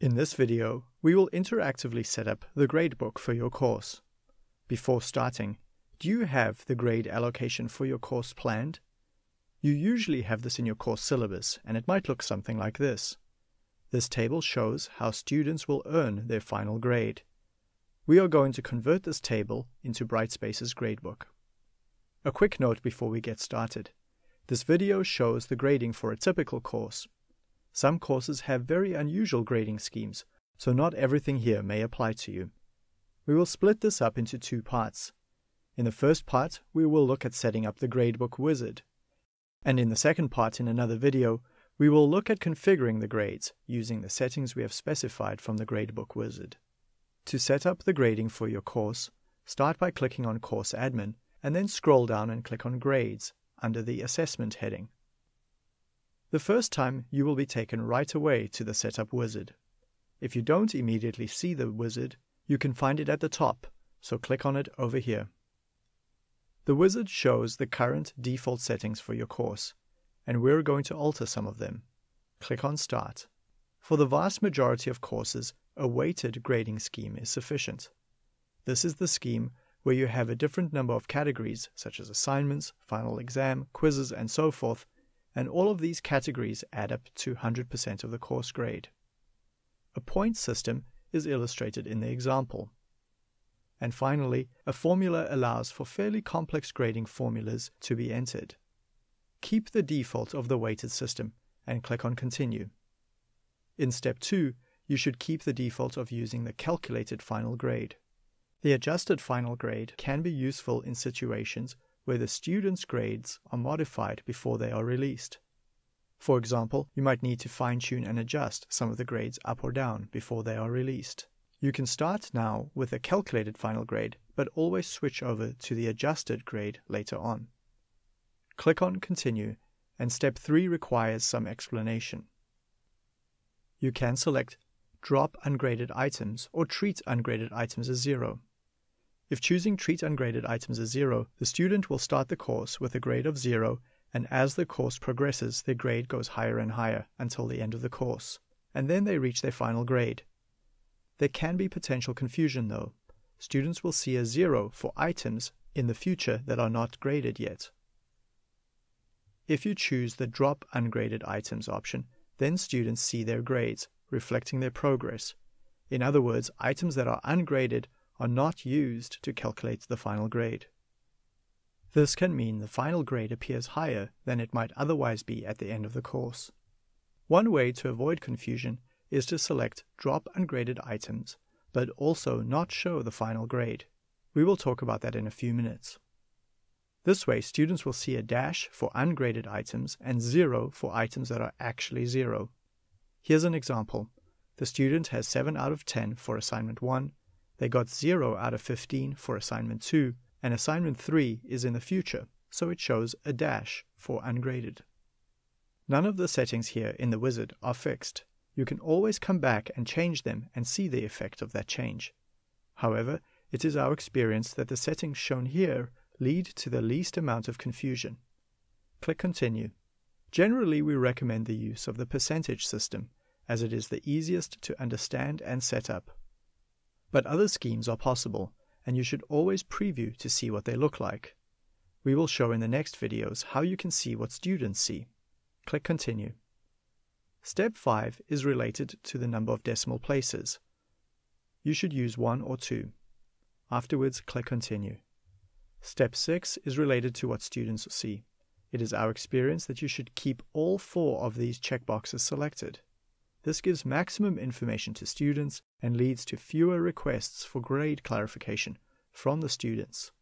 In this video, we will interactively set up the gradebook for your course. Before starting, do you have the grade allocation for your course planned? You usually have this in your course syllabus, and it might look something like this. This table shows how students will earn their final grade. We are going to convert this table into Brightspace's gradebook. A quick note before we get started. This video shows the grading for a typical course, some courses have very unusual grading schemes, so not everything here may apply to you. We will split this up into two parts. In the first part, we will look at setting up the gradebook wizard. And in the second part in another video, we will look at configuring the grades using the settings we have specified from the gradebook wizard. To set up the grading for your course, start by clicking on Course Admin and then scroll down and click on Grades under the Assessment heading. The first time, you will be taken right away to the Setup wizard. If you don't immediately see the wizard, you can find it at the top, so click on it over here. The wizard shows the current default settings for your course, and we're going to alter some of them. Click on Start. For the vast majority of courses, a weighted grading scheme is sufficient. This is the scheme where you have a different number of categories, such as assignments, final exam, quizzes, and so forth, and all of these categories add up to 100% of the course grade. A point system is illustrated in the example. And finally, a formula allows for fairly complex grading formulas to be entered. Keep the default of the weighted system and click on Continue. In step 2, you should keep the default of using the calculated final grade. The adjusted final grade can be useful in situations where the student's grades are modified before they are released. For example, you might need to fine tune and adjust some of the grades up or down before they are released. You can start now with a calculated final grade, but always switch over to the adjusted grade later on. Click on Continue, and step 3 requires some explanation. You can select Drop ungraded items or treat ungraded items as zero. If choosing treat ungraded items as zero, the student will start the course with a grade of zero, and as the course progresses, their grade goes higher and higher until the end of the course, and then they reach their final grade. There can be potential confusion though. Students will see a zero for items in the future that are not graded yet. If you choose the Drop Ungraded Items option, then students see their grades, reflecting their progress. In other words, items that are ungraded are not used to calculate the final grade. This can mean the final grade appears higher than it might otherwise be at the end of the course. One way to avoid confusion is to select Drop Ungraded Items, but also not show the final grade. We will talk about that in a few minutes. This way, students will see a dash for ungraded items and zero for items that are actually zero. Here's an example. The student has 7 out of 10 for assignment 1 they got 0 out of 15 for assignment 2, and assignment 3 is in the future, so it shows a dash for ungraded. None of the settings here in the wizard are fixed. You can always come back and change them and see the effect of that change. However, it is our experience that the settings shown here lead to the least amount of confusion. Click Continue. Generally, we recommend the use of the percentage system, as it is the easiest to understand and set up. But other schemes are possible, and you should always preview to see what they look like. We will show in the next videos how you can see what students see. Click Continue. Step 5 is related to the number of decimal places. You should use 1 or 2. Afterwards, click Continue. Step 6 is related to what students see. It is our experience that you should keep all four of these checkboxes selected. This gives maximum information to students and leads to fewer requests for grade clarification from the students.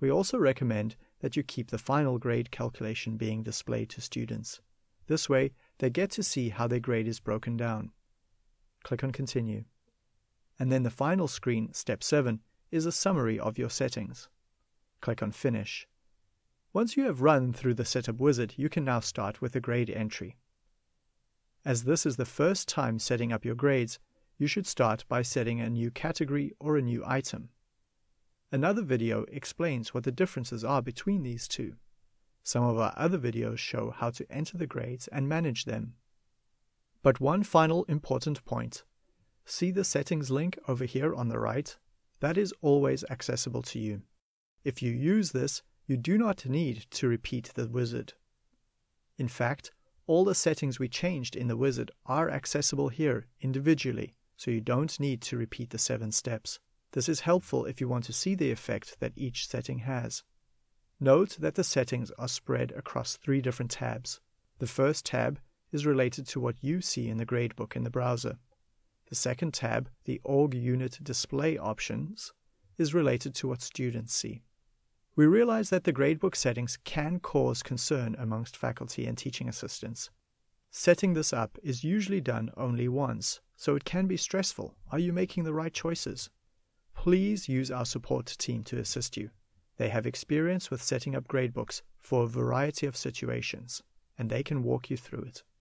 We also recommend that you keep the final grade calculation being displayed to students. This way, they get to see how their grade is broken down. Click on Continue. And then the final screen, Step 7, is a summary of your settings. Click on Finish. Once you have run through the Setup Wizard, you can now start with the grade entry. As this is the first time setting up your grades, you should start by setting a new category or a new item. Another video explains what the differences are between these two. Some of our other videos show how to enter the grades and manage them. But one final important point. See the settings link over here on the right? That is always accessible to you. If you use this, you do not need to repeat the wizard. In fact, all the settings we changed in the wizard are accessible here individually, so you don't need to repeat the seven steps. This is helpful if you want to see the effect that each setting has. Note that the settings are spread across three different tabs. The first tab is related to what you see in the gradebook in the browser. The second tab, the org unit display options, is related to what students see. We realize that the gradebook settings can cause concern amongst faculty and teaching assistants. Setting this up is usually done only once, so it can be stressful. Are you making the right choices? Please use our support team to assist you. They have experience with setting up gradebooks for a variety of situations, and they can walk you through it.